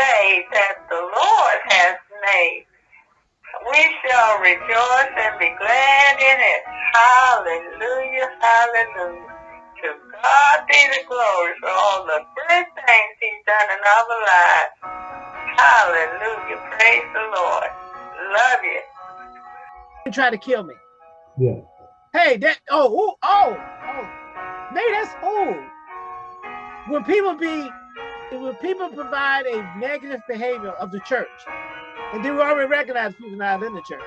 day that the Lord has made. We shall rejoice and be glad in it. Hallelujah, hallelujah. To God be the glory for all the good things he's done in our lives. Hallelujah, praise the Lord. Love you. Try to kill me. Yeah. Hey, that oh oh oh oh, maybe that's old. When people be when people provide a negative behavior of the church, and then we already recognize people not in the church.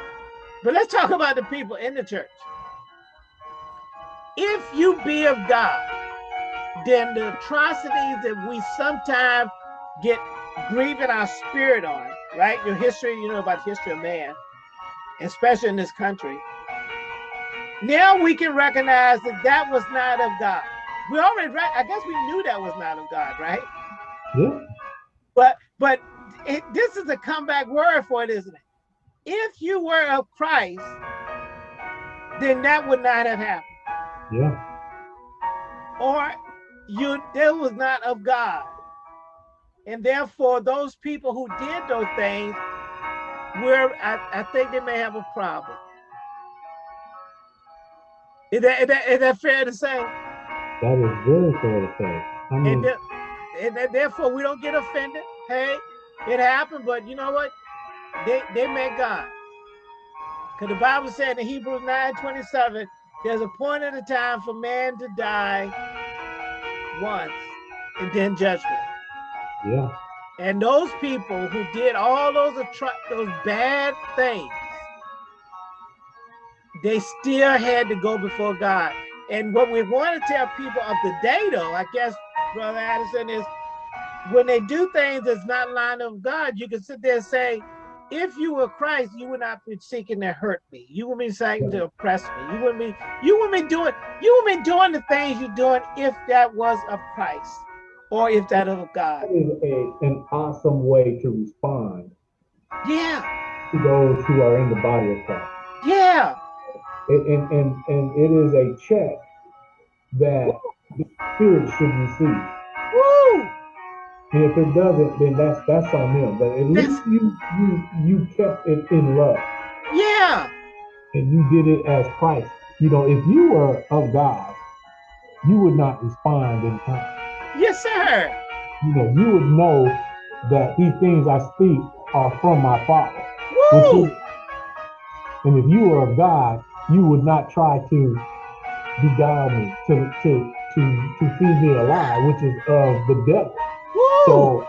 But let's talk about the people in the church. If you be of God, then the atrocities that we sometimes get grieving our spirit on, right? Your history, you know about the history of man, especially in this country. Now we can recognize that that was not of God. We already, I guess we knew that was not of God, right? Yeah. But but it, this is a comeback word for it, isn't it? If you were of Christ, then that would not have happened. Yeah. Or you that was not of God. And therefore, those people who did those things, where I, I think they may have a problem. Is that, is that, is that fair to say? That is very fair to say. I mean, and, the, therefore, we don't get offended. Hey, it happened, but you know what? They they met God. Because the Bible said in Hebrews 9 27, there's a point at a time for man to die once and then judgment. Yeah. And those people who did all those those bad things, they still had to go before God. And what we want to tell people of the day, though, I guess, Brother Addison, is when they do things that's not line of God, you can sit there and say, if you were Christ, you would not be seeking to hurt me. You would be seeking to oppress me. You wouldn't be, you wouldn't be doing, you wouldn't be doing the things you're doing if that was of Christ or if that of God. That is a, an awesome way to respond. Yeah. To those who are in the body of Christ. Yeah. And, and, and, and it is a check that. The spirit should receive. Woo! And if it doesn't, then that's that's on them. But at least you you you kept it in love. Yeah. And you did it as Christ. You know, if you were of God, you would not respond in time. Yes, sir. You know, you would know that these things I speak are from my Father. Woo! Is, and if you were of God, you would not try to beguile me, to to to to feed me a lie, which is of the devil. Woo! So,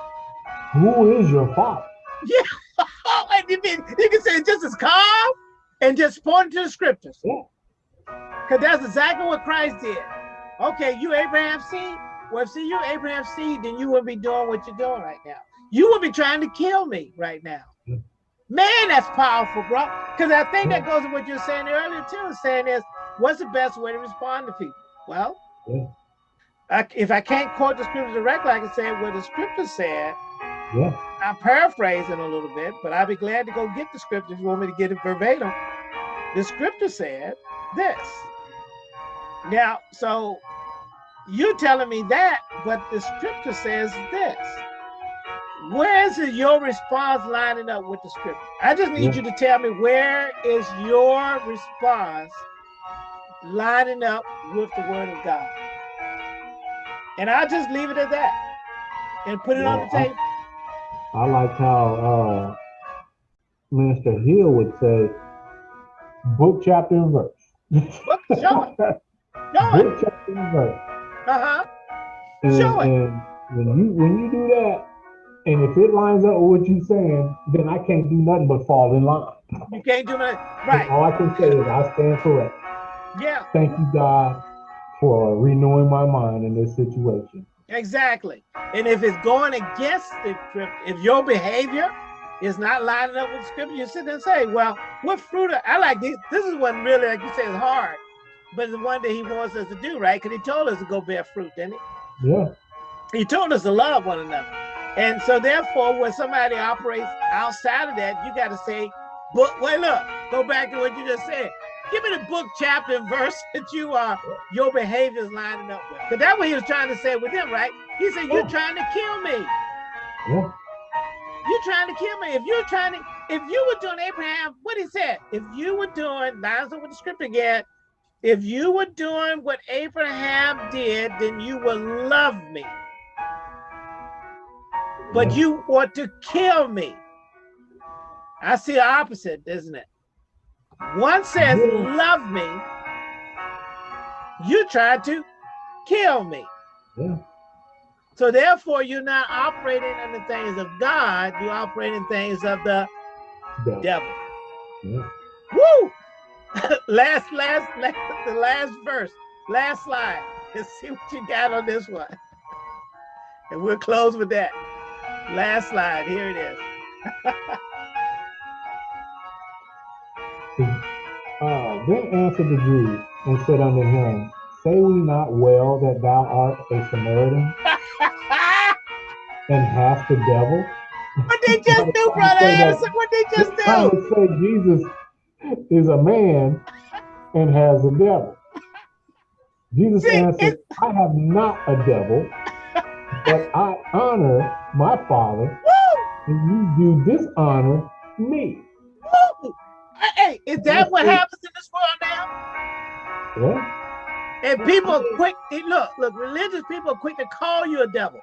who is your father? Yeah, you can, you can say just as calm and just point to the scriptures. Yeah. Because that's exactly what Christ did. Okay, you Abraham's seed. Well, if see you Abraham's seed, then you wouldn't be doing what you're doing right now. You would be trying to kill me right now. Yeah. Man, that's powerful, bro. Because I think yeah. that goes with what you're saying earlier too. Saying is, what's the best way to respond to people? Well, yeah. I, if I can't quote the scripture directly, I can say what the scripture said. Yeah. I'm paraphrasing a little bit, but I'll be glad to go get the scripture if you want me to get it verbatim. The scripture said this. Now, so you're telling me that, but the scripture says this. Where is your response lining up with the scripture? I just need yeah. you to tell me where is your response lining up with the word of God. And I'll just leave it at that and put it yeah, on the table. I, I like how uh, Minister Hill would say, book, chapter, and verse. Book, show it. Show book, chapter, and verse. Uh-huh. And, show it. And when you when you do that, and if it lines up with what you're saying, then I can't do nothing but fall in line. You can't do nothing. Right. all I can say is I stand correct. Yeah. Thank you, God, for renewing my mind in this situation. Exactly. And if it's going against the script, if your behavior is not lining up with scripture, you sit there and say, well, what fruit? Are, I like this. This is one really, like you say, is hard, but it's one that he wants us to do, right? Because he told us to go bear fruit, didn't he? Yeah. He told us to love one another. And so therefore, when somebody operates outside of that, you got to say, but wait, look, go back to what you just said. Give me the book, chapter, and verse that you are your behavior is lining up with. Because that's what he was trying to say with them, right? He said, You're oh. trying to kill me. Yeah. You're trying to kill me. If you're trying to, if you were doing Abraham, what he said, if you were doing, lines up with the script again, if you were doing what Abraham did, then you will love me. But you want to kill me. I see the opposite, isn't it? One says, love me. You tried to kill me. Yeah. So therefore, you're not operating in the things of God. You operate in things of the Devil. devil. Yeah. Woo! last, last, last, the last verse, last slide. Let's see what you got on this one. And we'll close with that. Last slide. Here it is. then answered the Jews and said unto him, Say we not well that thou art a Samaritan and hast the devil? what they just do, brother Anderson? What they just do? to say Jesus is a man and has a devil. Jesus See, answered, I have not a devil, but I honor my Father, Woo! and you do dishonor me. Hey, is that what happens in this world now? Yeah. And people are quick, look, look, religious people are quick to call you a devil.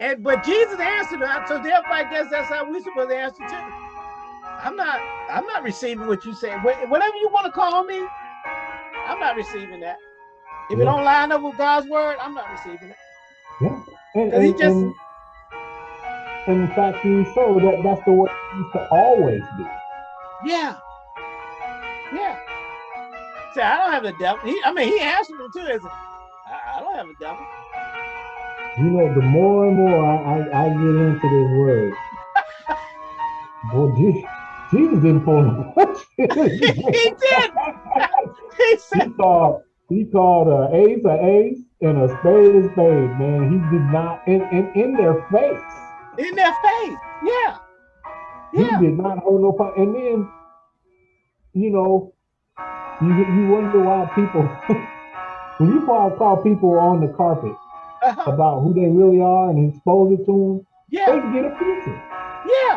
And but Jesus answered that, so therefore I guess that's how we supposed to answer too. I'm not, I'm not receiving what you say. Whatever you want to call me, I'm not receiving that. If it don't line up with God's word, I'm not receiving it. Yeah. And, 'Cause he just- and, and in fact, you so that that's the way it used to always be. Yeah. Yeah. See, I don't have the devil. He, I mean, he answered him too, isn't he? I, I don't have a devil. You know, the more and more I, I, I get into this word, boy, Jesus, Jesus didn't pull no he did. He said, he called he called a ace a ace and a spade a spade, man. He did not in in, in their face. In their face. Yeah. He did not hold no punch. And then, you know, you you wonder why people when you call call people on the carpet Uh-huh. about who they really are and expose it to them, Yeah. they get offensive. Yeah.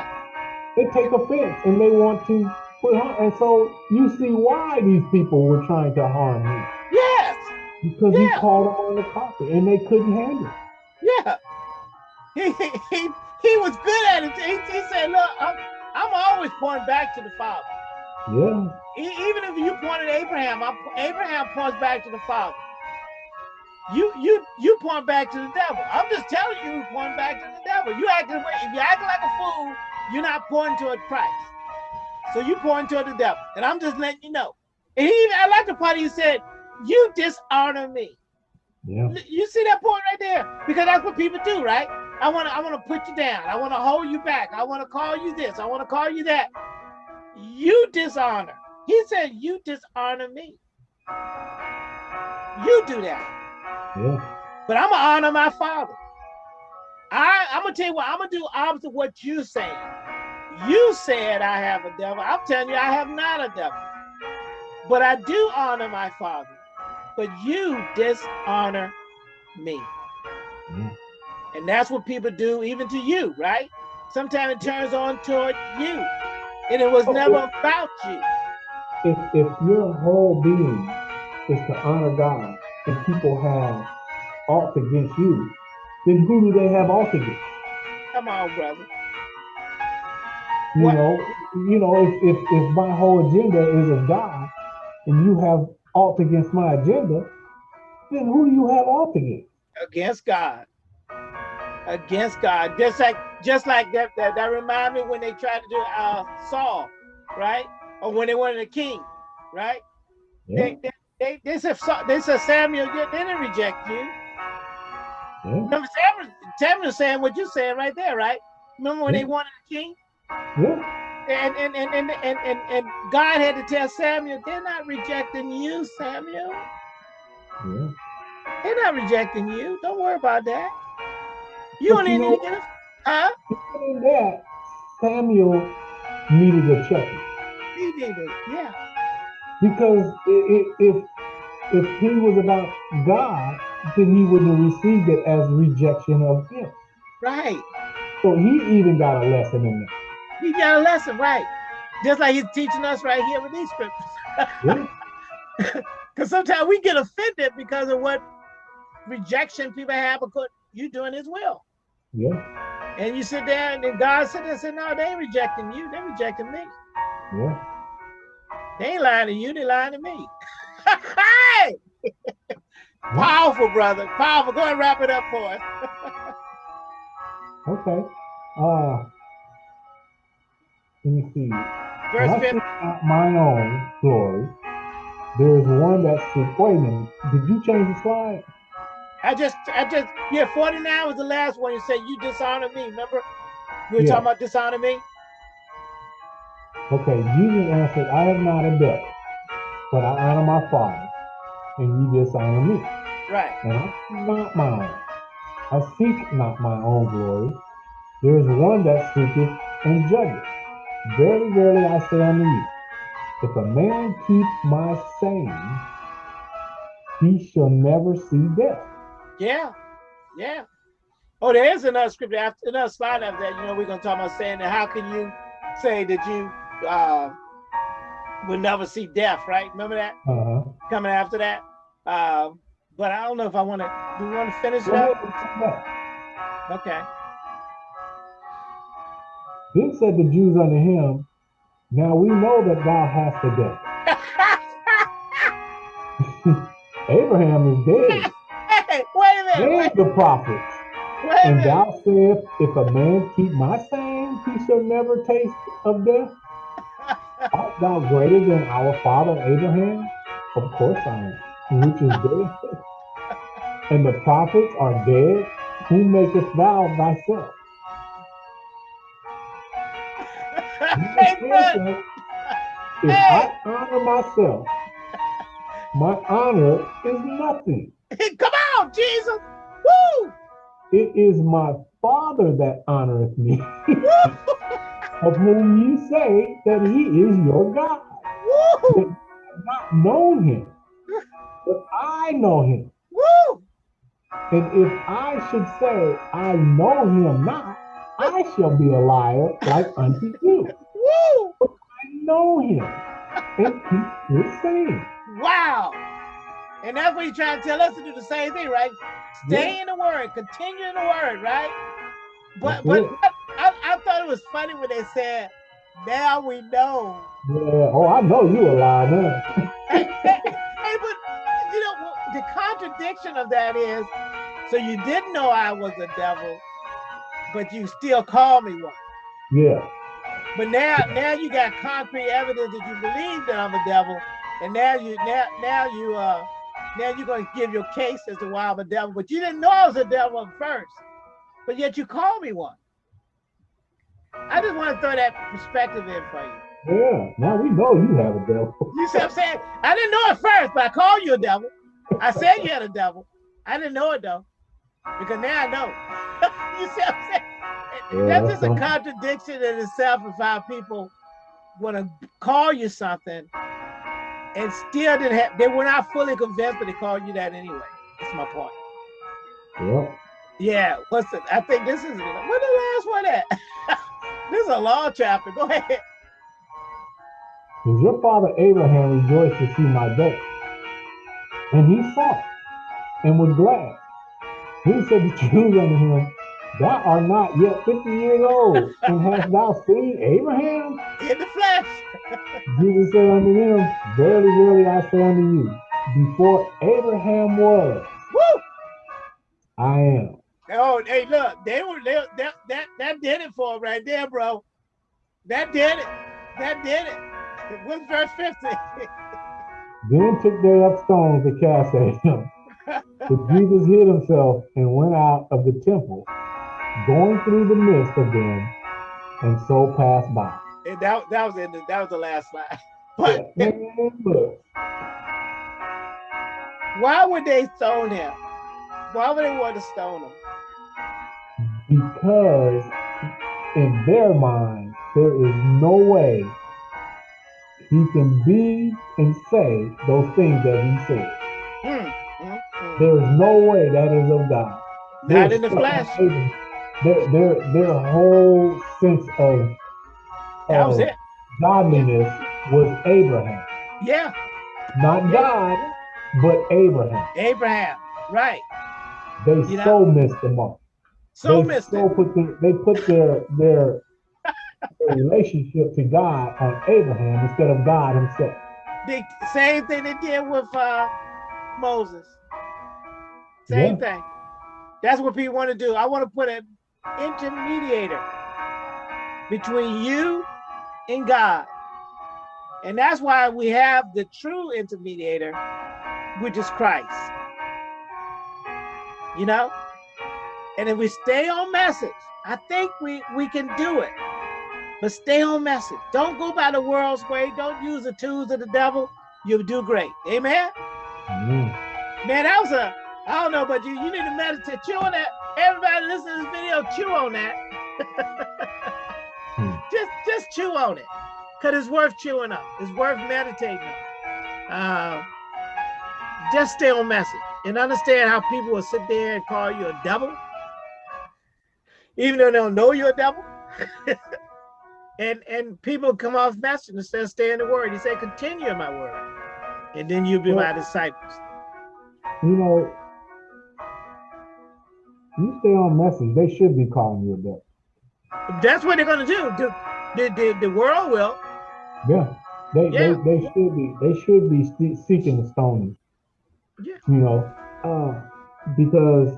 They take offense and they want to put harm. And so you see why these people were trying to harm him Yes. because he called them on the carpet and they couldn't handle it. Yeah. He, he, he, he was good at it. He, he said, look, I'm, I'm always pointing back to the Father. Yeah, even if you pointed at Abraham, I'm, Abraham points back to the Father. You you you point back to the devil. I'm just telling you, you point back to the devil. You acting if you acting like a fool, you're not pointing toward Christ. So you point toward the devil, and I'm just letting you know. And he even I like the part he said, "You dishonor me." yeah, You see that point right there? Because that's what people do, right? I want to I want to put you down. I want to hold you back. I want to call you this. I want to call you that. You dishonor. He said, "You dishonor me." You do that. yeah, But I'm gonna honor my father. I, I'm gonna tell you what, I'm gonna do opposite what you saying. You said I have a devil. I'm telling you, I have not a devil. But I do honor my father. But you dishonor me. yeah. And that's what people do even to you, right? Sometimes it turns on toward you. And it was never about you. If if your whole being is to honor God and people have aught against you, then who do they have aught against? Come on, brother. You What- know, you know, if, if if my whole agenda is of God and you have aught against my agenda, then who do you have aught against? against God. Against God. Just like just like that that, that remind me when they tried to do uh Saul, right? Or when they wanted a king, right? Yeah, They, they, they, they said they said Samuel, they they didn't reject you. yeah, Remember Samuel, Samuel saying what you're saying right there, right? Remember when they Yeah. wanted a king? yeah, And and, and, and, and, and and God had to tell Samuel, they're not rejecting you, Samuel. yeah. They're not rejecting you. Don't worry about that. You But don't you need to get a huh? That, Samuel needed a check He did it, yeah. because if if he was about God, then he wouldn't have received it as rejection of him. Right. So he even got a lesson in that. He got a lesson, right? Just like he's teaching us right here with these scriptures. Because Yeah. sometimes we get offended because of what rejection people have because you doing his will. Yeah. And you sit there and then God there and say, No, they ain't rejecting you, They're rejecting me. Yeah. They ain't lying to you, they lying to me. hey! Powerful, brother. Powerful. Go and wrap it up for us. Okay. Uh let me see. Verse When I 15. seek not mine own glory. There is one that seek. Wait a minute. Did you change the slide? I just, I just, yeah, 49 was the last one. You said you dishonor me. Remember? We were Yeah. talking about dishonor me? Okay. Jesus answered, I am not a devil, but I honor my father, and you dishonor me. Right. And I seek not mine. I seek not my own glory. There is one that seeketh and judgeth. Verily, verily, I say unto you, if a man keep my saying, he shall never see death. Yeah. Yeah. Oh, there is another scripture after another slide after that. You know, we're gonna talk about saying that how can you say that you uh will never see death, right? Remember that Uh-huh. coming after that? Um, but I don't know if I want to do we want to finish up? and. Okay. Then said the Jews unto him, Now we know that thou hast a devil. Abraham is dead. and the prophets. And thou sayest, If a man keep my saying, he shall never taste of death. Art thou greater than our father Abraham? Of course I am, which is dead. and the prophets are dead. Who makest thou thyself? hey, brother. If I honor myself, my honor is nothing. Come on, Jesus. Woo! It is my Father that honoreth me, of whom ye say that he is your God. Woo! not known him, but I know him. Woo! And if I should say I know him not, I shall be a liar like unto you. Woo! But I know him and keep his saying. Wow. And that's what he's trying to tell us to do the same thing, right? Stay in the word, continue in the word, right? But That's but it. I, I, thought it was funny when they said, now we know. Yeah. Oh, I know you a liar now. hey, hey, hey, but you know the contradiction of that is, so you didn't know I was a devil, but you still call me one. Yeah. But now, now you got concrete evidence that you believe that I'm a devil, and now you now now you uh now you're gonna give your case as to why I'm a devil, but you didn't know I was a devil at first, but yet you call me one. I just want to throw that perspective in for you. Yeah. Now we know you have a devil. You see what I'm saying? I didn't know it first, but I called you a devil. I said you had a devil. I didn't know it though, because now I know. you see what I'm saying? Yeah, That's that's just a contradiction in itself if our people want to call you something and still didn't have, they were not fully convinced, but they called you that anyway. That's my point. Yep. Yeah, what's the, I think this is, what the last one at? this is a long chapter. Go ahead. Because your father Abraham rejoiced to see my day. And he saw it and was glad. Then said the Jews unto him, Thou art not yet fifty years old, and hast thou seen Abraham? In the flesh. Jesus said unto them, Verily, verily, I say unto you, before Abraham was, Woo! I am. Oh, hey, look, they were they, that that that did it for right there, bro. That did it. That did it. What's verse 50? Then took they up stones to cast at him. But Jesus hid himself and went out of the temple, going through the midst of them, and so passed by. and that, that was in the, that was the last slide. But look, why would they stone him? Why would they want to stone him? because in their mind, there is no way he can be and say those things that he said. Hmm, hmm, hmm. There is no way that is of God. Not They're in the flesh. Their their their whole sense of, of godliness was Abraham, Yeah, not God, but Abraham. Abraham. Right. They You know? so missed the mark. So they missed so it. put their, they put their their their relationship to God on Abraham instead of God Himself. The same thing they did with uh, Moses. Same thing. That's what people want to do. I want to put an intermediator between you and God. And that's why we have the true intermediator, which is Christ. You know? And if we stay on message, I think we, we can do it. But stay on message. Don't go by the world's way. Don't use the tools of the devil. You'll do great. Amen? Amen. Man, that was a, I don't know about you. You need to meditate. Chew on that. Everybody listen to this video, chew on that. Hmm. Just just chew on it. Because it's worth chewing up. It's worth meditating on. Uh, just stay on message and understand how people will sit there and call you a devil. Even though they don't know you're a devil. and and people come off message instead of stay in the word. He said, continue in my word. And then you'll be my disciples. You know, you stay on message. They should be calling you a. That's what they're gonna do. The, the, the, the world will. Yeah, they, Yeah. they they should be they should be seeking the stoning. Yeah. You know, uh, because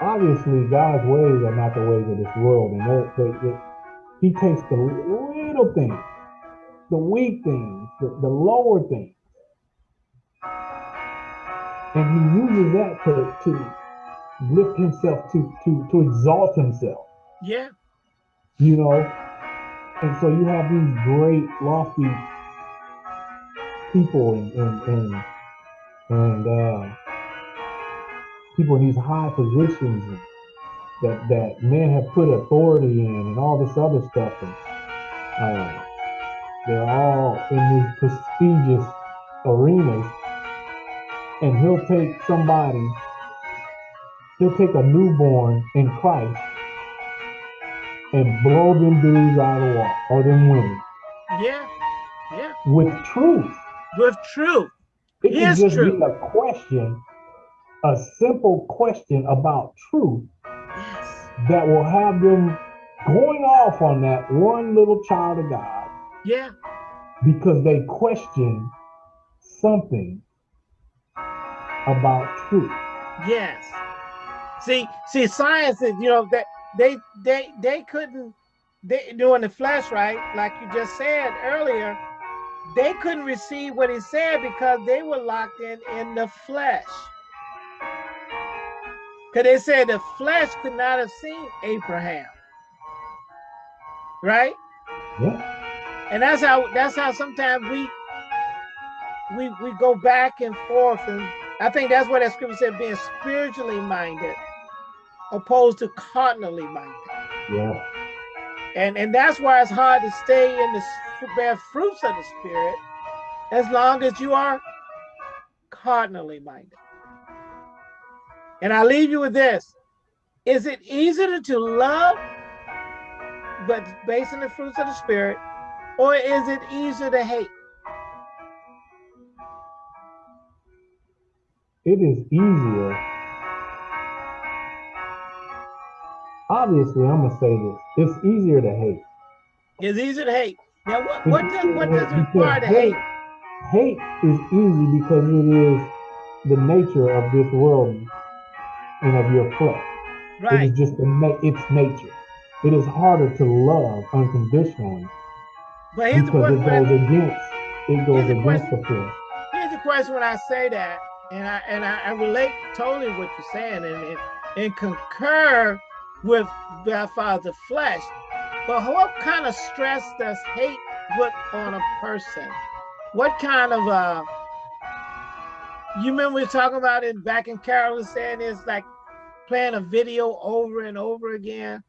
obviously God's ways are not the ways of this world, and they, they, He takes the little things, the weak things, the, the lower things, and He uses that to to lift Himself to to to exalt Himself. Yeah. you know? And so you have these great lofty people and and and, and uh people in these high positions and that that men have put authority in and all this other stuff. And uh they're all in these prestigious arenas and he'll take somebody he'll take a newborn in christ and blow them dudes out of the water or them women Yeah. Yeah. with truth. With truth. It can just truth. be a question, a simple question about truth Yes. that will have them going off on that one little child of God Yeah. because they question something about truth. Yes. See, see, science is, you know, that they they they couldn't they doing the flesh, right? Like you just said earlier, they couldn't receive what he said because they were locked in in the flesh. Because they said the flesh could not have seen Abraham. Right? Yeah. And that's how that's how sometimes we we we go back and forth and I think that's what that scripture said being spiritually minded opposed to carnally minded. Yeah. And and that's why it's hard to stay in the bear fruits of the spirit as long as you are carnally minded. And I leave you with this. Is it easier to love but based on the fruits of the spirit, or is it easier to hate? It is easier. Obviously, I'm gonna say this. It's easier to hate. It's easier to hate. Now what what does what does hate require to hate? Hate is easy because it is the nature of this world and of your flesh. It Right. is just the its nature. It is harder to love unconditionally But here's the because question it goes against it goes against the flesh. here's the question when I say that, and I and I, I relate totally what you're saying and, and and concur with by far the flesh. But what kind of stress does hate put on a person? What kind of uh you remember we were talking about it back in Carol was saying it's like playing a video over and over again.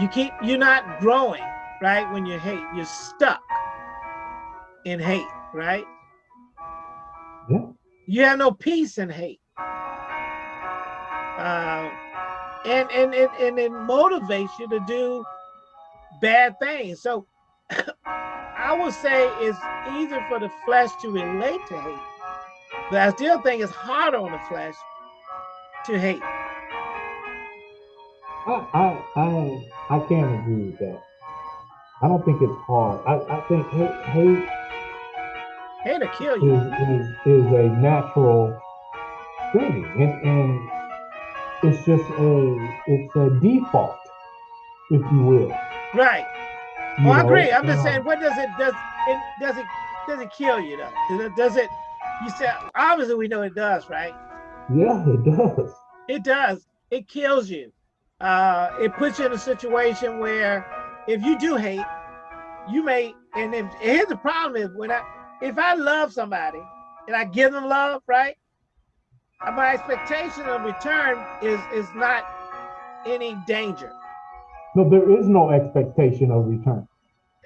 You keep you're not growing, right? When you hate, you're stuck in hate, right? You have no peace in hate. Um, and, and, and, and it motivates you to do bad things. So I would say it's easier for the flesh to relate to hate, but I still think it's harder on the flesh to hate. I I I, I can't agree with that. I don't think it's hard. I, I think hate hate hate to kill you is, is, is a natural thing, and and it's just a it's a default, if you will. Right. You well, know, I agree. I'm just uh, saying, what does it does it does it does it kill you though? Does it, does it you said obviously we know it does, right? Yeah, it does. It does. It kills you. Uh, it puts you in a situation where if you do hate, you may and if here's the problem is when I if I love somebody and I give them love, right? My expectation of return is is not any danger. No, there is no expectation of return.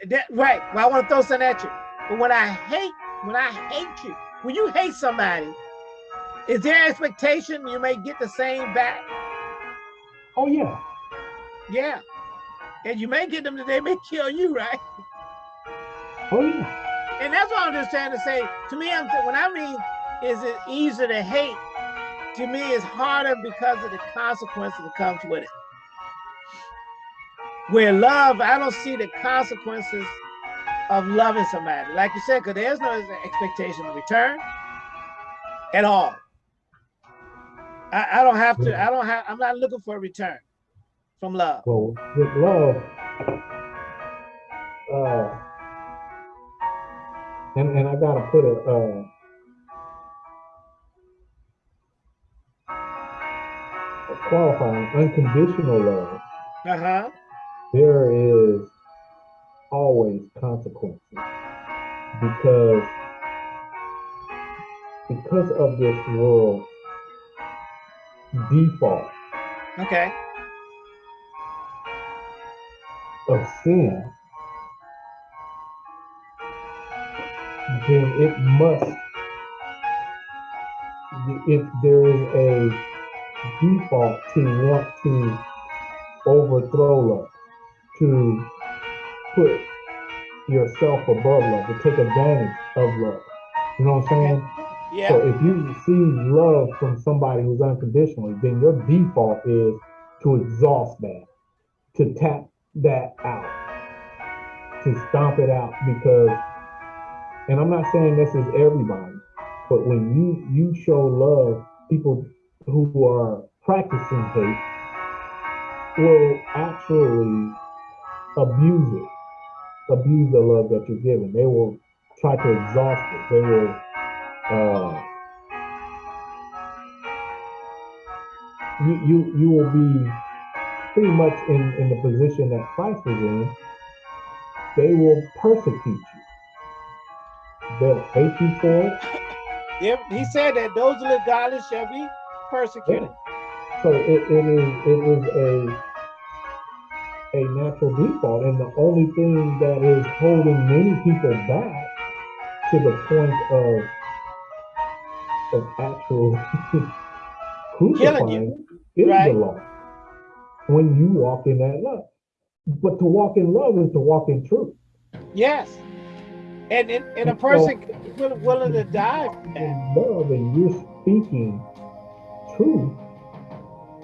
That, right. Well, I want to throw something at you. But when I hate, when I hate you, when you hate somebody, is there expectation you may get the same back? Oh yeah. Yeah. And you may get them that they may kill you, right? Oh yeah. And that's what I'm just trying to say. To me, I'm when I mean is it easier to hate, to me it's harder because of the consequences that comes with it. Where love, I don't see the consequences of loving somebody. Like you said, because there's no expectation of return at all. I, I don't have to, I don't have, I'm not looking for a return from love. Well, with love, uh, and, and I gotta put a, uh, a qualifying unconditional love. Uh-huh. There is always consequences. Because because of this world default okay. of sin then it must if there is a default to want to overthrow love to put yourself above love, to take advantage of love. You know what I'm saying? Yeah. So if you receive love from somebody who's unconditionally, then your default is to exhaust that, to tap that out, to stomp it out because, and I'm not saying this is everybody, but when you you show love, people who are practicing hate will actually abuse it, abuse the love that you're giving. They will try to exhaust it. They will uh, you you you will be pretty much in in the position that Christ was in. They will persecute you. They'll hate you for it. Yeah, he said that those who live godless shall be persecuted. Yeah. So it, it is it is a a natural default. And the only thing that is holding many people back to the point of of actual crucifying is right. the law. When you walk in that love. But to walk in love is to walk in truth. Yes. And and, and a person so, willing to die for that. love and you're speaking truth,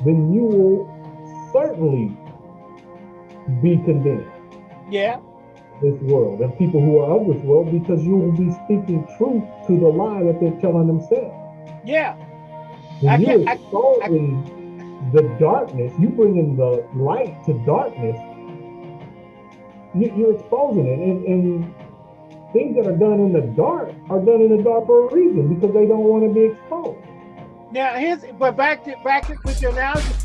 then you will certainly be condemned. Yeah. This world and people who are of this world because you will be speaking truth to the lie that they're telling themselves. Yeah. When you're exposing the darkness, you bring in the light to darkness, you, are exposing it. And, and things that are done in the dark are done in the dark for a reason because they don't want to be exposed. Now here's but back to back to with your analogy